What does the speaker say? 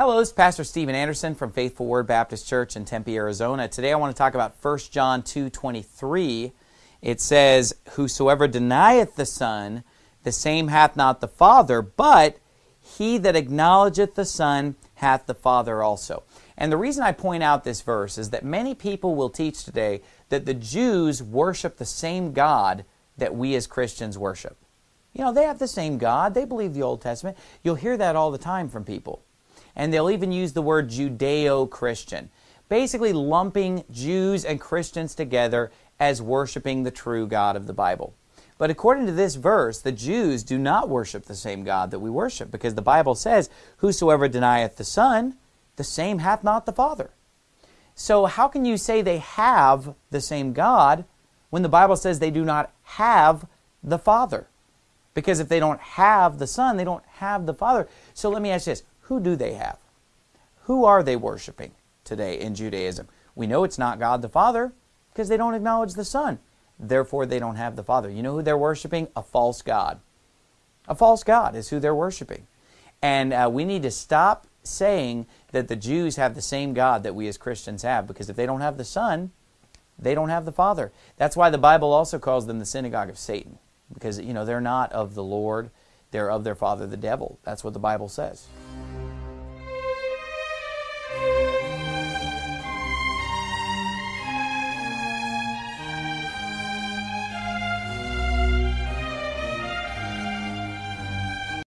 Hello, this is Pastor Steven Anderson from Faithful Word Baptist Church in Tempe, Arizona. Today I want to talk about 1 John 2:23. It says, "Whosoever denieth the Son, the same hath not the Father, but he that acknowledgeth the Son hath the Father also." And the reason I point out this verse is that many people will teach today that the Jews worship the same God that we as Christians worship. You know, they have the same God. They believe the Old Testament. You'll hear that all the time from people and they'll even use the word Judeo Christian, basically lumping Jews and Christians together as worshiping the true God of the Bible. But according to this verse, the Jews do not worship the same God that we worship, because the Bible says, Whosoever denieth the Son, the same hath not the Father. So, how can you say they have the same God when the Bible says they do not have the Father? Because if they don't have the Son, they don't have the Father. So, let me ask you this who do they have? Who are they worshiping today in Judaism? We know it's not God the Father because they don't acknowledge the Son. Therefore, they don't have the Father. You know who they're worshiping? A false God. A false God is who they're worshiping. And uh, we need to stop saying that the Jews have the same God that we as Christians have because if they don't have the Son, they don't have the Father. That's why the Bible also calls them the synagogue of Satan because you know they're not of the Lord, they're of their father the devil. That's what the Bible says.